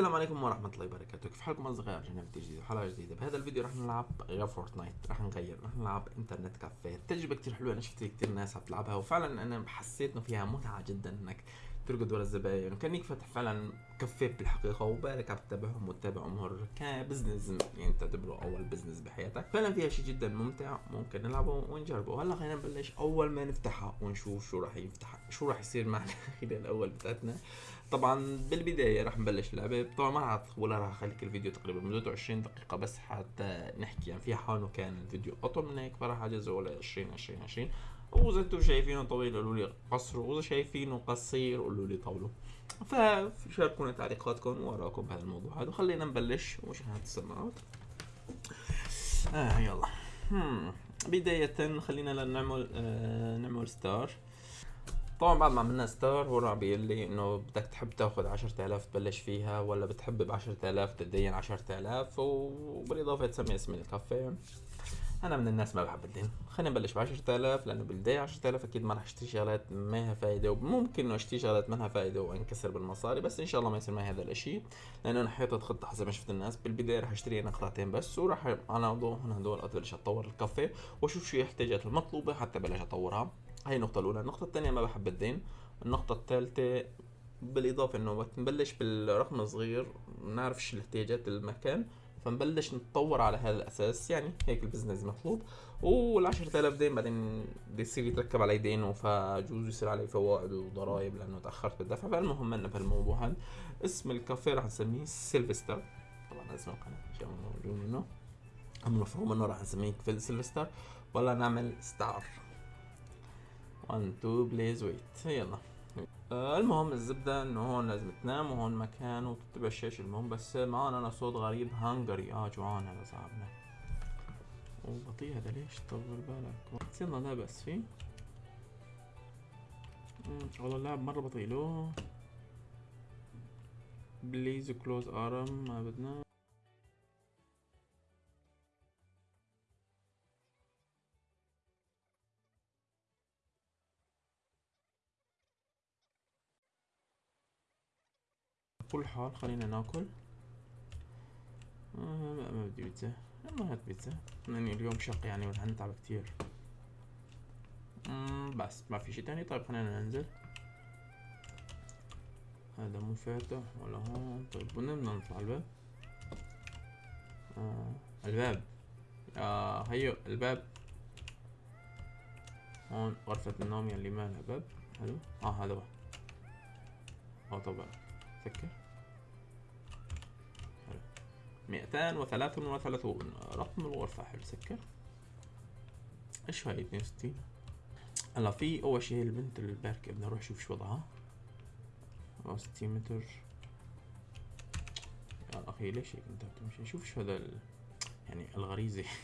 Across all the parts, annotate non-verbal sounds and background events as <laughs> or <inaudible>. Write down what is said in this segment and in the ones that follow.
السلام عليكم ورحمة الله وبركاته. كيف حالكم أصدقائي؟ رجعنا فيديو جديد وحلقة جديدة. بهذا الفيديو راح نلعب غير Fortnite راح نغير. راح نلعب Internet Cafe تجربة كتير حلوة. أنا شفت كتير ناس عم تلعبها وفعلا أنا حسيت إنه فيها متعة جدا إنك تركض ورا الزباين. وكانك فاتح فعلا كافيه بالحقيقة وبالك عم تتابعهم وتتابع أمور ك business يعني تعتبره أول business بحياتك. فعلا فيها شيء جدا ممتع. ممكن نلعبه ونجربه. هلا خلينا نبلش. أول ما نفتحها ونشوف شو راح يفتح شو راح يصير معنا <laughs> خلال الأول بتاعتنا. طبعا بالبداية راح نبلش اللعبة طبعا ما راح ولا راح أخليك الفيديو تقريبا مدته 20 دقيقة بس حتى نحكي. يعني في حال كان الفيديو أطول من هيك فراح اجزه ل 20 20 20 وإذا أنتم شايفينه طويل قولوا لي قصروا وإذا شايفينه قصير قولوا لي طولوا فشاركونا تعليقاتكم وراكم بهذا الموضوع هذا وخلينا نبلش. ومشاهدة السماعات؟ آه يلا. بداية خلينا نعمل آه نعمل ستار طبعا بعد ما عملنا ستار هو راح بيقول لي إنه بدك تحب تاخذ 10000 تبلش فيها ولا بتحب ب 10000 تدين 10000 وبالإضافة تسمي اسم الكافيه. أنا من الناس ما بحب الدين. خلينا نبلش ب 10000 لأنه بالبدايه 10000 أكيد ما راح أشتري شغلات ما لها فائده وممكن إنه أشتري شغلات ما لها فائده وأنكسر بالمصاري بس إن شاء الله ما يصير معي هذا الإشي لأنه أنا حيطت خطة حسب ما شفت الناس. بالبداية راح أشتري أنا قطعتين بس وراح أنا هون هدول ابلش أطور الكافيه وأشوف شو الاحتياجات المطلوبة حتى بلش أطورها. هاي النقطة الأولى، النقطة الثانية ما بحب الدين، النقطة الثالثة بالإضافة إنه وقت نبلش بالرقم صغير نعرف شو الاحتياجات المكان فنبلش نتطور على هذا الأساس. يعني هيك ال business مطلوب. وال 10000 دين بعدين بده يصير يتركب علي دين فجوز يصير علي فوائد وضرائب لأنه تأخرت بالدفع. فالمهم أنا بهالموضوع هذا اسم الكافيه راح نسميه سيلفستر. طبعا اسم القناة موجود منه. المفروض منه راح نسميه سيلفستر. ولا نعمل ستار. 1 2 please wait يلا. المهم الزبدة إنه هون لازم تنام وهون مكان وتتبع الشاشة المهم بس معنا أنا صوت غريب. hungry آه جوعان هذا صاحبنا. وبطيء هذا. ليش طول بالك؟ يلا لا بس. فيه والله اللعب مرة بطيء. له please close ارم ما بدنا. كل حال خلينا ناكل. آه ما بدي بيتزا. ما هات بيتزا. لأني اليوم شق يعني وهنتعب كتير. بس ما في شي تاني؟ طيب خلينا ننزل. هذا مو فاتح ولا هون. طيب بدنا نطلع الباب. آه الباب. آه هيو الباب. هون غرفة النوم يلي ما لها باب. حلو. آه هذا هو آه طبعا وثلاث وثلاثون رقم الغرفة حلو سكر. إيش هاي اثنين وستين؟ هلا في أول شي البنت الباركة بدنا نروح نشوف شو وضعها. ستين متر. يا أخي ليش هيك أنت بتمشي؟ شوف شو هذا ال... يعني الغريزة. <laughs>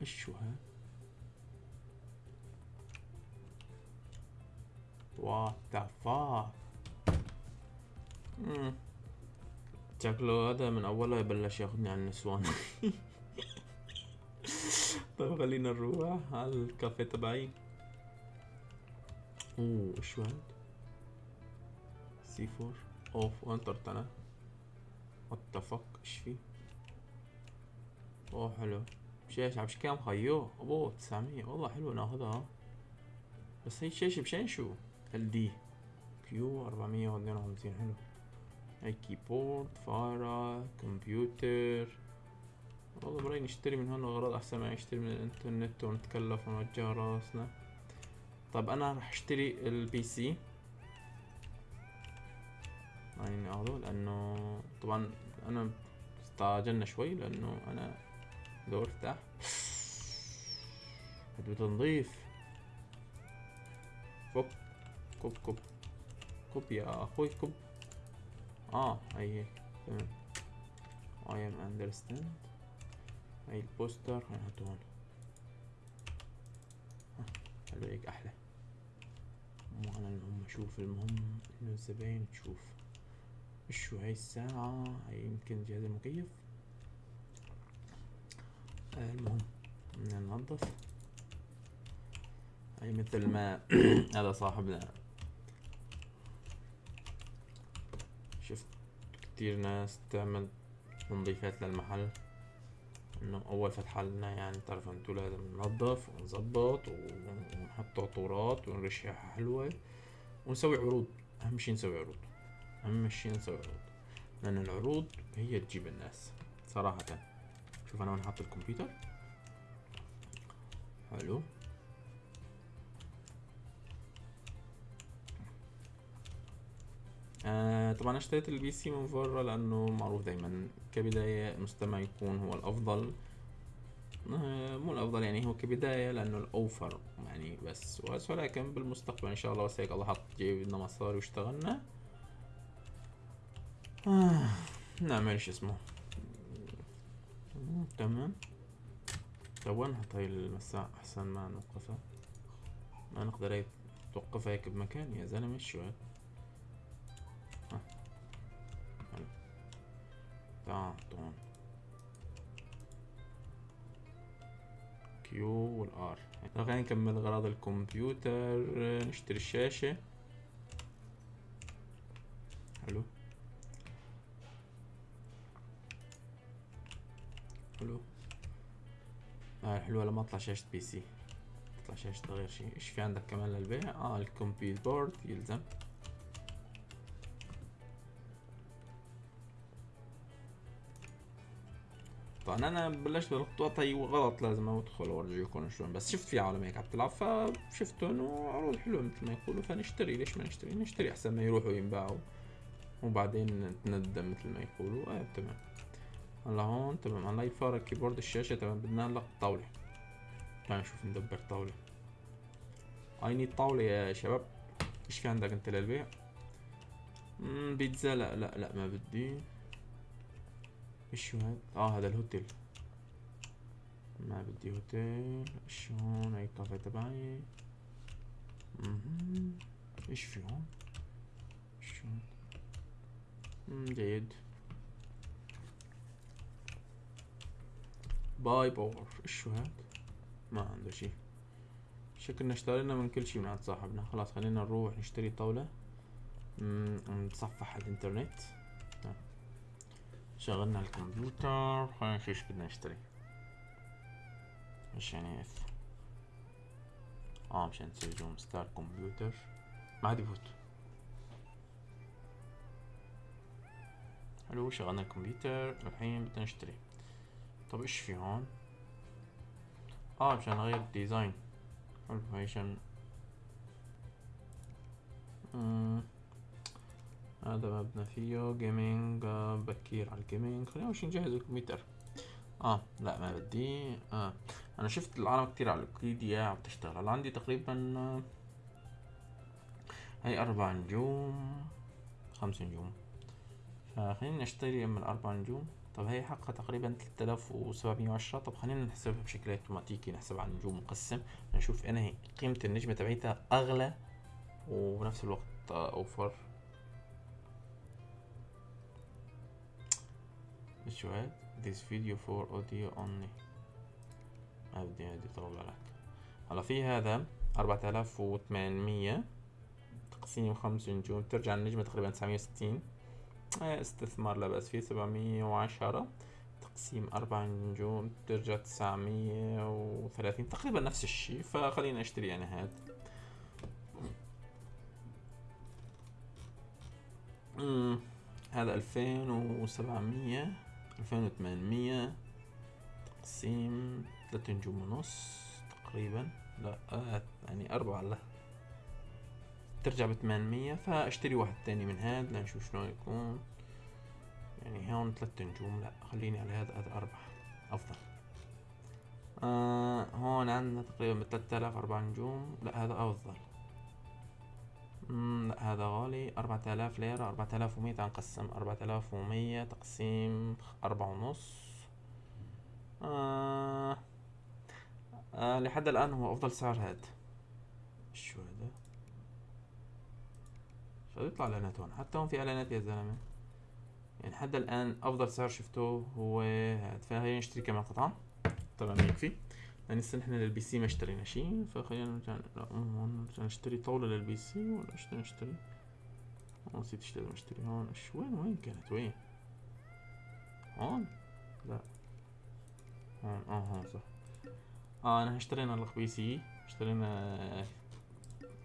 إيش شو هاد what the fuck شكله هذا من اولها يبلش ياخذني على النسوان. <laughs> طيب خلينا نروح على الكافيه تبعي. أوه شو هاد C4. أوف انطرت أنا what the fuck إيش في؟ أوه حلو. شاشة عم كام؟ خيو. ابوه 900 والله حلو ناخذها. بس هي الشاشة بشين شو ال دي كيو أربعمية واثنين وخمسين حلو. هاي keyboard فارة كمبيوتر والله برايي نشتري من هون أغراض أحسن ما نشتري من الإنترنت ونتكلف ونوجع راسنا. طب أنا راح أشتري ال PC يعني أخذه لأنه طبعا أنا استعجلنا شوي لأنه أنا دور تحت بده تنظيف. فك. كوب كوب. كوب يا أخوي كوب. آه هي تمام. I am understand. هاي البوستر هنحطه هون حلو هيك أحلى. مو أنا المهم أشوف المهم انه الزباين تشوف شو هاي الساعة؟ هاي يمكن جهاز المكيف. آه المهم بدنا ننظف. هي مثل ما <clears throat> هذا صاحبنا شفت كتير ناس تعمل تنظيفات للمحل. إنه أول فتحة لنا يعني تعرف انتو لازم ننظف ونظبط ونحط عطورات ونرشحها حلوة ونسوي عروض. أهم شي نسوي عروض. أهم شي نسوي عروض. لأن العروض هي تجيب الناس صراحة. شوف أنا وين حاط الكمبيوتر. حلو. آه طبعا اشتريت ال PC من برا لأنه معروف دايما كبداية المستعمل يكون هو الأفضل. آه مو الأفضل يعني هو كبداية لأنه الأوفر يعني بس. ولكن بالمستقبل إن شاء الله بس هيك الله حط جيبنا مصاري واشتغلنا. آه نعمل شو اسمه. تمام. طب وين هاي المساء؟ أحسن ما نوقفها. ما نقدر توقفها هيك بمكان. يا زلمة شو تعال كيو والار خلينا نكمل أغراض الكمبيوتر. نشتري الشاشة. حلو. حلو. آه حلوة لما اطلع شاشة PC تطلع شاشة غير شيء إيش في عندك كمان للبيع؟ آه الكمبيوتر board يلزم. أنا بلشت بالخطوة طيب غلط لازم ادخل واورجيكم شلون. بس شفت في عالم هيك عم تلعب فشفتهم وعروض حلوة مثل ما يقولوا. فنشتري ليش ما نشتري؟ نشتري أحسن ما يروحوا ينباعوا وبعدين نتندم مثل ما يقولوا. آه تمام. هلا هون تمام. هلا فار keyboard الشاشة تمام. بدنا هلا طاولة. تعال نشوف ندبر طاولة. I need طاولة يا شباب. إيش في عندك أنت للبيع؟ بيتزا. لا لا لا ما بدي. إيش هاد؟ آه هذا الهوتيل. ما بدي هوتيل. إيش هون هاي الكافيه تبعي. إيش في هون؟ إيش هون؟ جيد. buy power. إيش هاد؟ ما عنده شي. شكلنا اشترينا من كل شي من عند صاحبنا. خلاص خلينا نروح نشتري طاولة. نتصفح الإنترنت. شغلنا الكمبيوتر خلينا نشوف إيش بدنا نشتري. إيش يعني اف آه مشان نسوي zoom start computer. ما عاد يفوت. حلو شغلنا الكمبيوتر. الحين بدنا نشتري. طب إيش في هون؟ آه مشان نغير ال design. حلو هاي هذا مبنى فيه gaming آه، بكير على ال gaming خلينا مش نجهز الكمبيوتر. آه لا ما بدي. آه أنا شفت العالم كتير على الويكيديا عم تشتغل. هلا عندي تقريبا آه، هاي أربع نجوم خمس نجوم فخلينا نشتري من الاربع نجوم طب هي حقها تقريبا 3710 طب خلينا نحسبها بشكل أوتوماتيكي. نحسب على النجوم مقسم. نشوف أنا هي قيمة النجمة تبعيتها أغلى وبنفس الوقت أوفر. هاد this video for audio only. بدي هادي طول بالك هلا في هذا أربعة آلاف وثمانمية تقسيم خمس نجوم. ترجع النجمة تقريبا تسعمية وستين. استثمار لا بأس فيه. سبعمية وعشرة تقسيم أربع نجوم. ترجع تسعمية وثلاثين. تقريبا نفس الشي فخلينا أشتري أنا هاد هذا ألفين وسبعمية ألفين وثمانمية تقسيم ثلاثة نجوم ونص تقريبا. لا آه يعني أربعة لا. ترجع بثمانمية فأشتري واحد تاني من هاد لنشوف شلون يكون. يعني هون ثلاثة نجوم لا خليني على هذا هذا أربعة. أفضل. آه هون عندنا تقريبا بثلاثة آلاف أربع نجوم. لا هذا أفضل. لا هذا غالي. أربعة آلاف ليرة أربعة آلاف ومية نقسم أربعة آلاف ومية تقسيم أربعة ونص. آه آه لحد الآن هو أفضل سعر هاد شو هذا؟ شو يطلع إعلانات هون؟ حتى هون في إعلانات يا زلمة. يعني حد الآن أفضل سعر شفته هو هاد فهي نشتري كمان قطعة. طبعا يكفي. يعني لسه نحن للبي سي ما اشترينا شيء فخلينا لا نشتري طاولة لل PC ولا بدنا نشتري؟ نسيت إيش لازم اشتري. هون وين وين كانت؟ وين؟ هون؟ لا. هون آه هون صح. آه أنا اشترينا لك PC اشترينا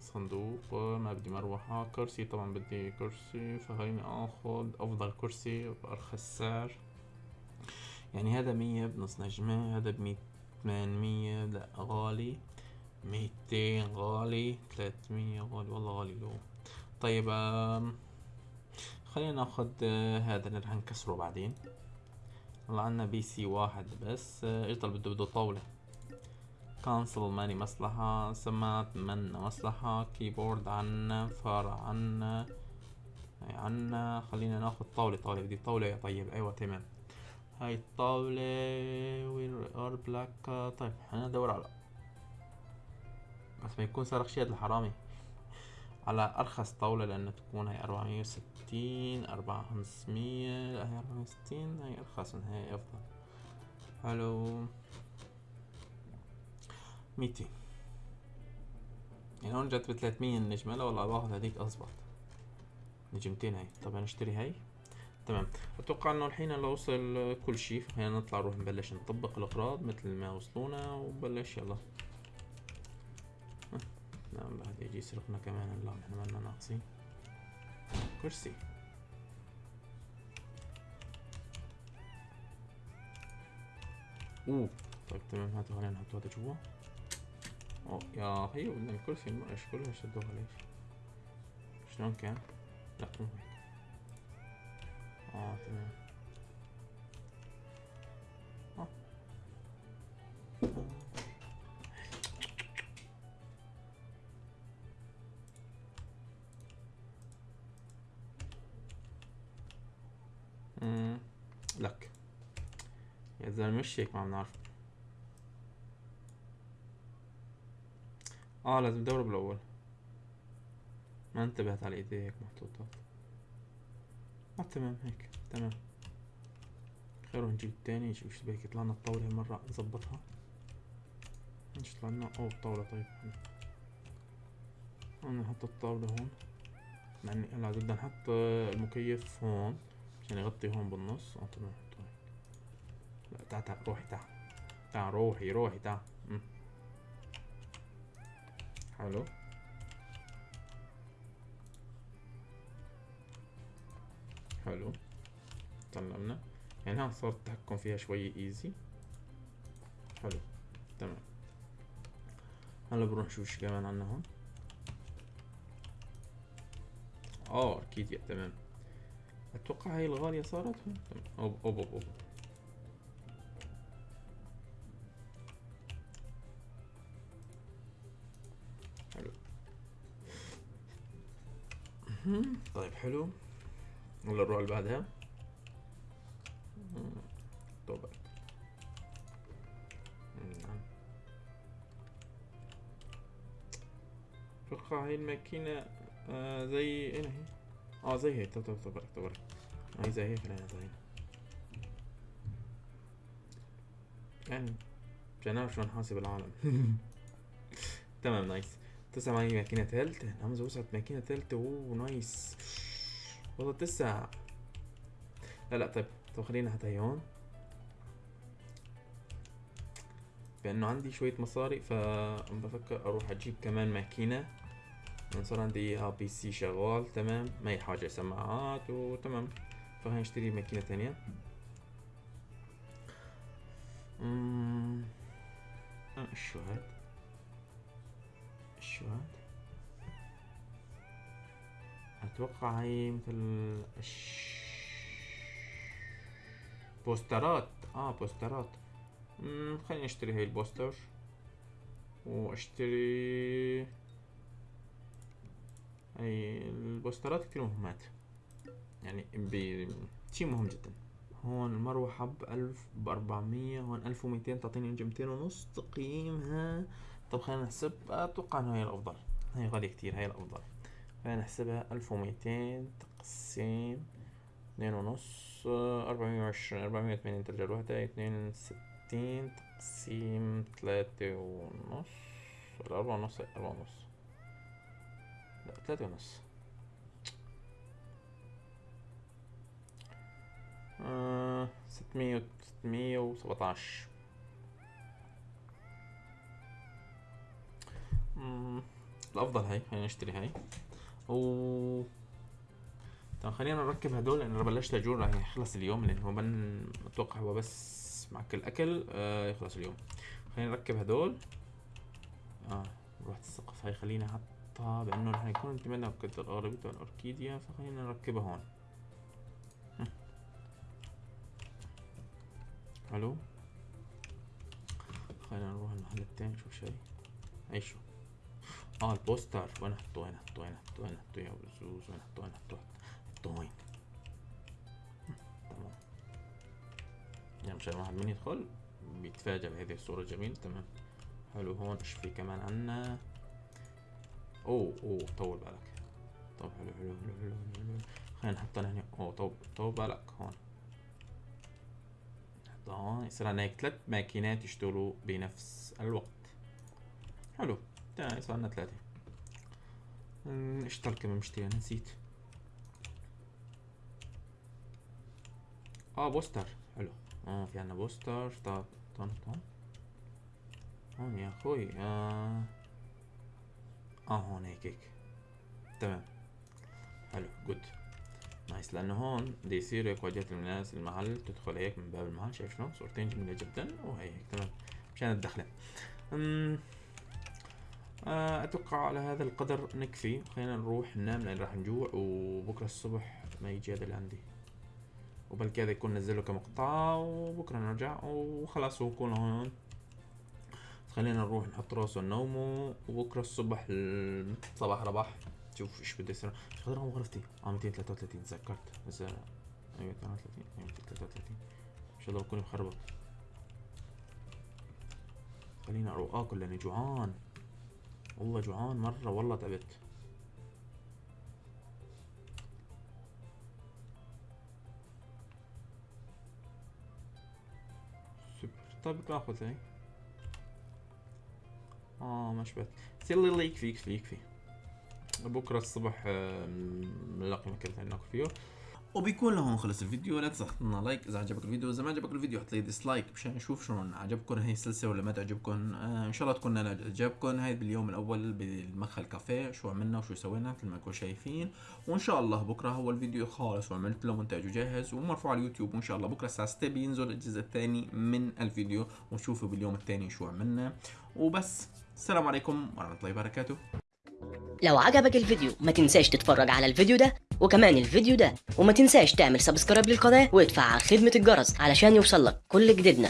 صندوق ما بدي مروحة. كرسي طبعا بدي كرسي. فخليني آخذ أفضل كرسي بأرخص سعر. يعني هذا مية بنص نجمة هذا بمية ثمانمية لا غالي. ميتين غالي ثلاثمية غالي. والله غالي له طيب خلينا ناخذ آه، هذا اللي رح نكسره بعدين. هلا عنا PC واحد بس آه، إيش ضل بده بده طاولة. cancel ماني مصلحة سماعات منا مصلحة keyboard عنا فار عنا عنا. خلينا ناخذ طاولة طاولة بدي طاولة يا طيب. أيوه تمام. هاي الطاولة وين ال black. طيب أنا ندور على بس ما يكون سرق شيء الحرامي. على أرخص طاولة لأنه تكون هاي أربعمية وستين اربعة خمسمية لا هاي أربعمية وستين هاي أرخص من هاي أفضل. حلو. ميتين. يعني هون جت بثلاثمية النجمة لا والله باخذ هذيك اضبط نجمتين هاي. طب نشتري هاي؟ تمام. أتوقع إنه الحين لو وصل كل شيء خلينا نطلع نروح نبلش نطبق الأغراض مثل ما وصلونا وبلش يلا. نعم بعد يجي يسرقنا كمان لا إحنا مالنا ناقصين. كرسي. أوه طيب تمام هاتوا خلينا نحط هذا جوا. أوه يا هي بدنا الكرسي إيش كلها شدوها ليش شلون كان؟ لا مو آه تمام. آه. امم لك. يا زلمة مش هيك ما بنعرف. آه لازم ندور بالأول. ما انتبهت على إيدي هيك محطوطات آه تمام هيك. تمام. خير نجيب التاني شوف إيش بهيك طلعنا الطاولة مرة نظبطها. إيش طلعنا؟ أوه الطاولة طيب. نحط الطاولة هون. مع إني هلا بدنا نحط المكيف هون عشان يغطي هون بالنص. آه تمام طيب. لا تعال تعال روحي تعال. تعال روحي روحي تعال. حلو. حلو. طلعنا. يعني ها صار التحكم فيها شوي ايزي حلو. تمام. هلا بنروح نشوف شو كمان عنا هون. آه أكيد تمام. أتوقع هاي الغالية صارت هون. أوب أوب أوب, أوب. حلو. طيب حلو. ولا نروح اللي بعدها طبعا نعم. أتوقع هاي الماكينة آه زي اين هي؟ آه زي هيك طب طب طب طب هاي زي هيك خلينا زي يعني مشان نعرف شلون نحاسب العالم. <laughs> تمام nice معي ماكينة ثالثة نعم وصلت ماكينة ثالثة أوه nice والله تسع. لا لا طيب طب خلينا حتى هون. بأنه عندي شوية مصاري فبفكر أروح أجيب كمان ماكينة. صار عندي اياها PC شغال تمام ما هي حاجة سماعات وتمام. فخلينا نشتري ماكينة ثانية اممم شو هاد شو هاد أتوقع هي مثل. بوسترات. آه بوسترات. مم خليني أشتري هاي ال poster وأشتري هاي البوسترات كتير مهمات. يعني شي مهم جدا. هون المروحة بألف بأربعمية هون ألف وميتين تعطيني نجمتين ونص تقييمها. طب خلينا نحسب أتوقع إنه هي الأفضل. هي غالية كتير هي الأفضل. فنحسبها ألف وميتين تقسيم اثنين ونص أربعمية وعشرين أربعمية وثمانين ترجع الوحدة اثنين ستين وستين تقسيم ثلاثة ونص. ولا أربعة ونص أربعة ونص. لا ثلاثة ونص. آه ستمية وسبعتاش. الأفضل هاي خلينا نشتري هاي. و طب خلينا نركب هدول لأن أنا بلشت راح يخلص اليوم لأن هو من أتوقع هو بس مع كل اكل آه يخلص اليوم. خلينا نركب هدول. آه رحت السقف هاي خلينا احطها بأنه رح يكون انتمينا وقت الاغلبية الاوركيديا فخلينا نركبها هون. حلو. خلينا نروح المحل التاني نشوف شي أي شو؟ آه البوستر. وين حطوه وين حطوه وين حطوه وين حطوه يا وين حطوه وين حطوه حطوه وين تمام. يعني مشان واحد من يدخل. بيتفاجأ بهذه الصورة. الجميلة تمام. حلو هون إيش في كمان عنا؟ أوه أوه طول بالك. طب حلو حلو حلو حلو حلو خلينا نحطها هنا أوه طول طول بالك. هون. نحطها هون. يصير عنا هيك ثلاث ماكينات يشتغلوا بنفس الوقت. حلو. تمام صار لنا ثلاثة اشتغل كمان مشتري أنا نسيت. آه poster. حلو. آه في عنا poster. طب طن طن. هون يا أخوي آه. آه هون هيك هيك. تمام. حلو good nice لأنه هون بده يصير هيك واجهة الناس المحل تدخل هيك من باب المحل شايف شلون؟ صورتين جميلة جدا وهي هيك. تمام. مشان الدخلة. آه، أتوقع على هذا القدر نكفي خلينا نروح ننام لأن راح نجوع وبكرة الصبح ما يجي هذا اللي عندي. وبلكي هذا يكون نزله كمقطع وبكرة نرجع وخلاص هو يكون هون. خلينا نروح نحط راسه نومه وبكرة الصبح صباح رباح شوف إيش بده يصير. إيش قدر غرفتي؟ آه 233 تذكرت. بس 233 233 إن شاء الله بكون مخربط. خلينا أروح اكل لاني جوعان. والله جوعان مرة والله تعبت. طيب ناخذ هاي آه ما شبت يلا يلا يكفي يكفي يكفي. بكرة الصبح نلاقي مكان ثاني ناكل فيه. وبيكون لهون خلص الفيديو. لا تنسى تحط لنا like. إذا عجبك الفيديو إذا ما عجبك الفيديو حط لي dislike مشان نشوف شلون عجبكم هي السلسلة ولا ما تعجبكم. آه إن شاء الله تكون عجبكم. هاي باليوم الأول بالمدخل كافيه. شو عملنا وشو سوينا مثل ما انكم شايفين وإن شاء الله بكرة هو الفيديو. خالص وعملت له مونتاج وجاهز. ومرفوع على اليوتيوب. وإن شاء الله بكرة الساعة 6 بينزل الجزء الثاني من الفيديو. ونشوفه باليوم الثاني شو عملنا. وبس. السلام عليكم ورحمة الله وبركاته. لو عجبك الفيديو ما تنساش تتفرج على الفيديو ده وكمان الفيديو ده وما تنساش تعمل سبسكرايب للقناة وتفعل خدمة الجرس علشان يوصلك كل جديدنا.